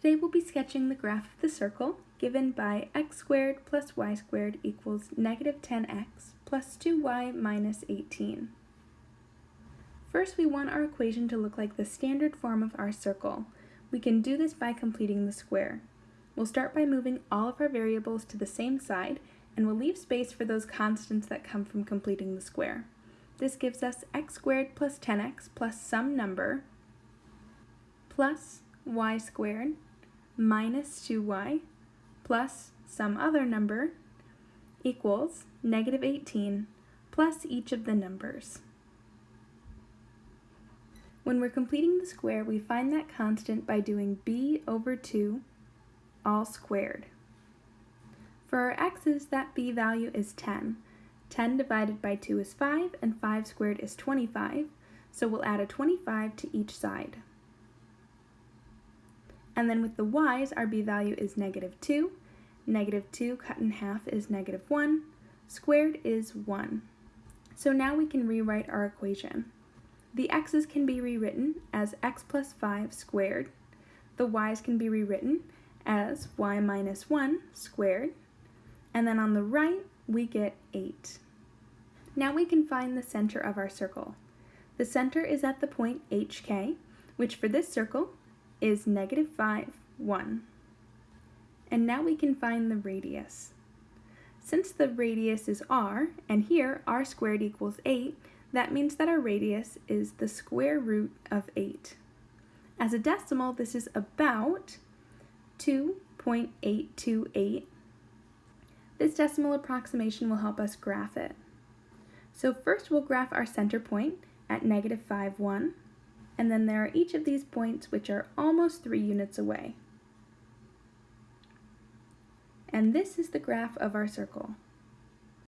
Today we'll be sketching the graph of the circle given by x squared plus y squared equals negative 10x plus 2y minus 18. First we want our equation to look like the standard form of our circle. We can do this by completing the square. We'll start by moving all of our variables to the same side and we'll leave space for those constants that come from completing the square. This gives us x squared plus 10x plus some number plus y squared minus 2y plus some other number equals negative 18 plus each of the numbers. When we're completing the square, we find that constant by doing b over 2 all squared. For our x's, that b value is 10. 10 divided by 2 is 5, and 5 squared is 25, so we'll add a 25 to each side. And then with the y's, our b value is negative 2. Negative 2 cut in half is negative 1. Squared is 1. So now we can rewrite our equation. The x's can be rewritten as x plus 5 squared. The y's can be rewritten as y minus 1 squared. And then on the right, we get 8. Now we can find the center of our circle. The center is at the point hk, which for this circle is negative 5, 1. And now we can find the radius. Since the radius is r, and here r squared equals 8, that means that our radius is the square root of 8. As a decimal, this is about 2.828. This decimal approximation will help us graph it. So first we'll graph our center point at negative 5, 1 and then there are each of these points which are almost three units away. And this is the graph of our circle.